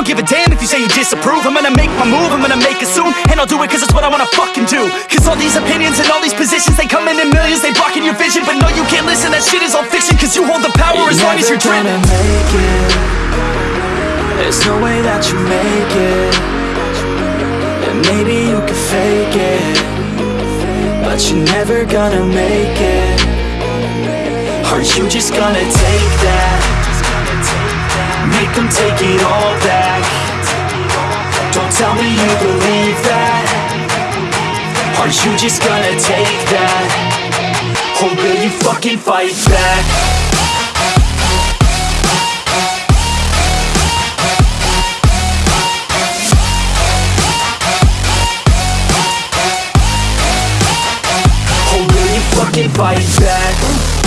don't give a damn if you say you disapprove. I'm gonna make my move, I'm gonna make it soon. And I'll do it cause it's what I wanna fucking do. Cause all these opinions and all these positions They come in in millions, they blocking your vision. But no, you can't listen, that shit is all fiction Cause you hold the power as long as you're driven gonna make it. There's no way that you make it. And maybe you can fake it. But you're never gonna make it. Are you just gonna take that Make them take it all back Don't tell me you believe that Are you just gonna take that Or will you fucking fight back? Fucking fight back?